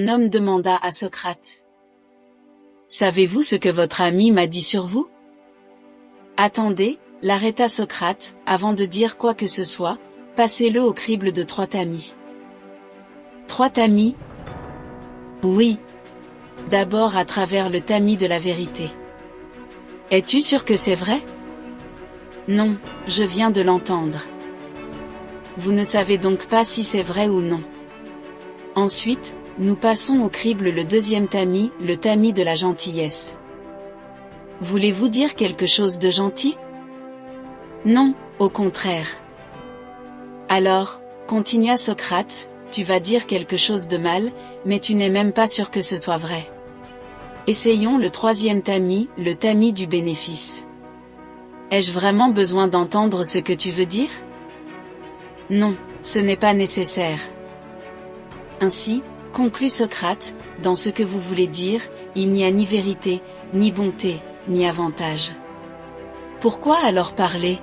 Un homme demanda à Socrate. Savez-vous ce que votre ami m'a dit sur vous? Attendez, l'arrêta Socrate, avant de dire quoi que ce soit, passez-le au crible de trois tamis. Trois tamis? Oui. D'abord à travers le tamis de la vérité. Es-tu sûr que c'est vrai? Non, je viens de l'entendre. Vous ne savez donc pas si c'est vrai ou non. Ensuite, nous passons au crible le deuxième tamis, le tamis de la gentillesse. Voulez-vous dire quelque chose de gentil? Non, au contraire. Alors, continua Socrate, tu vas dire quelque chose de mal, mais tu n'es même pas sûr que ce soit vrai. Essayons le troisième tamis, le tamis du bénéfice. Ai-je vraiment besoin d'entendre ce que tu veux dire? Non, ce n'est pas nécessaire. Ainsi, conclut Socrate, dans ce que vous voulez dire, il n'y a ni vérité, ni bonté, ni avantage. Pourquoi alors parler?